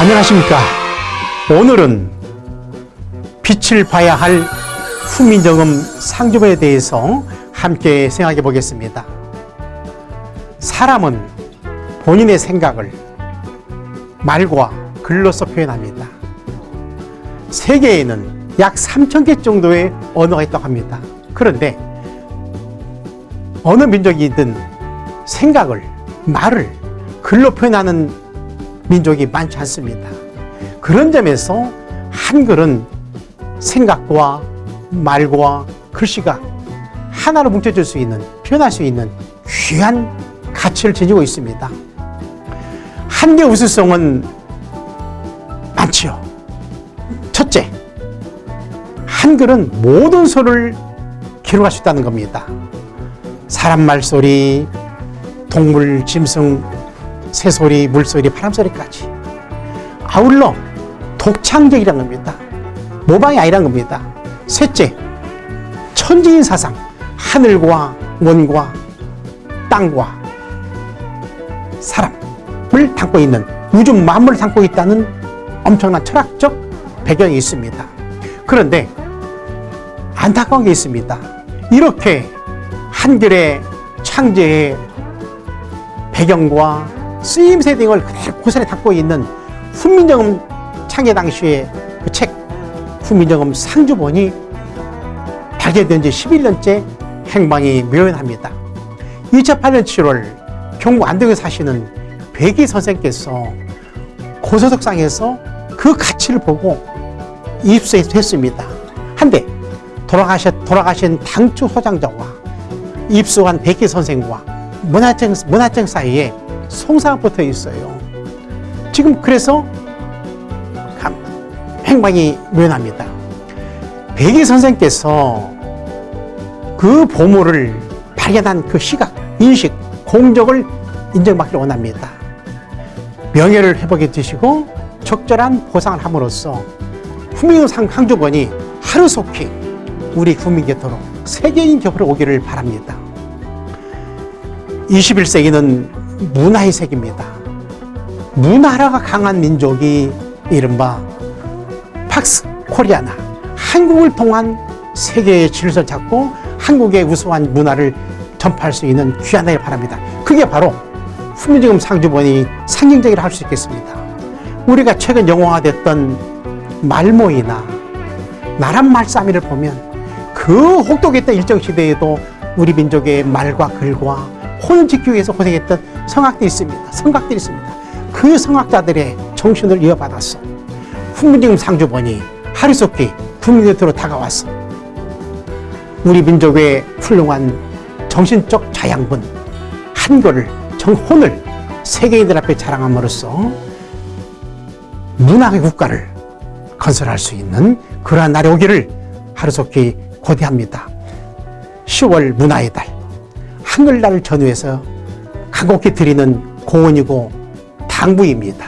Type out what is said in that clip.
안녕하십니까. 오늘은 빛을 봐야 할 후민정음 상주에 대해서 함께 생각해 보겠습니다. 사람은 본인의 생각을 말과 글로써 표현합니다. 세계에는 약 3,000개 정도의 언어가 있다고 합니다. 그런데 어느 민족이든 생각을, 말을 글로 표현하는 민족이 많지 않습니다. 그런 점에서 한글은 생각과 말과 글씨가 하나로 뭉쳐질 수 있는, 표현할 수 있는 귀한 가치를 지니고 있습니다. 한계 우수성은 많지요. 첫째, 한글은 모든 소를 기록할 수 있다는 겁니다. 사람 말소리, 동물, 짐승, 새소리, 물소리, 바람소리까지. 아울러 독창적이라는 겁니다. 모방이 아니라는 겁니다. 셋째, 천지인 사상, 하늘과 원과 땅과 사람을 담고 있는 우주 만물을 담고 있다는 엄청난 철학적 배경이 있습니다. 그런데 안타까운 게 있습니다. 이렇게 한글의 창제의 배경과 쓰임새 등을 그대로 고스란히 담고 있는 훈민정음 창제 당시의 그 책 훈민정음 상주본이 발견된 지 11년째 행방이 묘연합니다. 2008년 7월 경북 안동에 사시는 백이 선생께서 고소득상에서 그 가치를 보고 입수했습니다. 한데 돌아가신, 당초 소장자와 입수한 백기 선생과 문화청, 문화청 사이에 송사가 붙어 있어요. 지금 그래서 행방이 묘연합니다. 백이 선생께서 그 보물을 발견한 그 시각, 인식, 공적을 인정받기를 원합니다. 명예를 회복해 주시고 적절한 보상을 함으로써 후민상 항주번이 하루속히 우리 국민 곁으로 세계인 곁으로 오기를 바랍니다. 21세기는 문화의 세계입니다. 문화가 강한 민족이 이른바 팍스 코리아나 한국을 통한 세계의 질서를 잡고 한국의 우수한 문화를 전파할 수 있는 귀한 날 바랍니다. 그게 바로 후민지금 상주본이 상징적이라 할 수 있겠습니다. 우리가 최근 영화화됐던 말모이나 나란 말싸미를 보면 그 혹독했던 일정시대에도 우리 민족의 말과 글과 혼을 지키기 위해서 고생했던 성악들이 있습니다. 성각들이 있습니다. 그 성악자들의 정신을 이어받았어. 훈민지금 상주본이 하루속히 국민 곁으로 다가왔어. 우리 민족의 훌륭한 정신적 자양분, 한글을, 정혼을 세계인들 앞에 자랑함으로써 문학의 국가를 건설할 수 있는 그러한 날이 오기를 하루속히 고대합니다. 10월 문화의 달, 한글날을 전후해서 간곡히 드리는 공헌이고 당부입니다.